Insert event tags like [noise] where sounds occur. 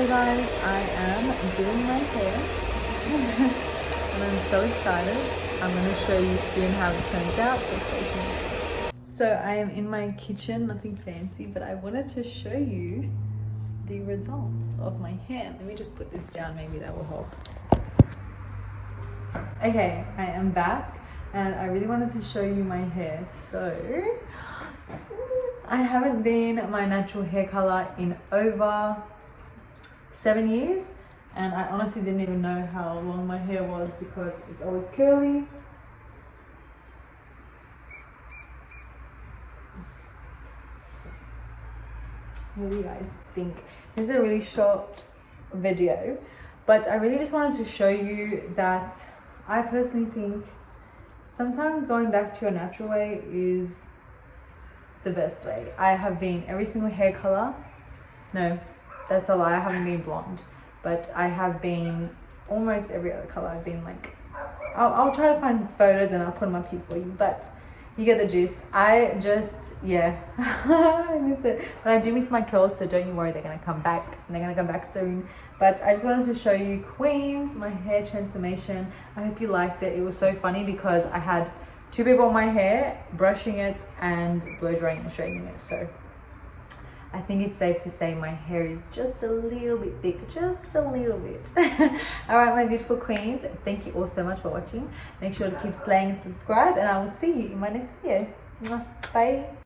Hey guys, I am doing my hair [laughs] and I'm so excited. I'm going to show you soon how it turns out, so stay tuned. So I am in my kitchen, nothing fancy, but I wanted to show you the results of my hair. Let me just put this down, maybe that will help. Okay, I am back and I really wanted to show you my hair. So [gasps] I haven't been my natural hair color in over seven years and I honestly didn't even know how long my hair was because it's always curly. What do you guys think? This is a really short video, but I really just wanted to show you that I personally think sometimes going back to your natural way is the best way. I have been every single hair color. No, that's a lie. I haven't been blonde, but I have been almost every other color. I've been like, I'll, I'll try to find photos and I'll put them up here for you, but you get the gist. I just, yeah, [laughs] I miss it. But I do miss my curls, so don't you worry, they're gonna come back. And they're gonna come back soon. But I just wanted to show you Queens, my hair transformation. I hope you liked it. It was so funny because I had two people on my hair, brushing it and blow drying and straightening it. So I think it's safe to say my hair is just a little bit thick, just a little bit. [laughs] all right, my beautiful queens, thank you all so much for watching. Make sure to keep slaying and subscribe and I will see you in my next video. Bye.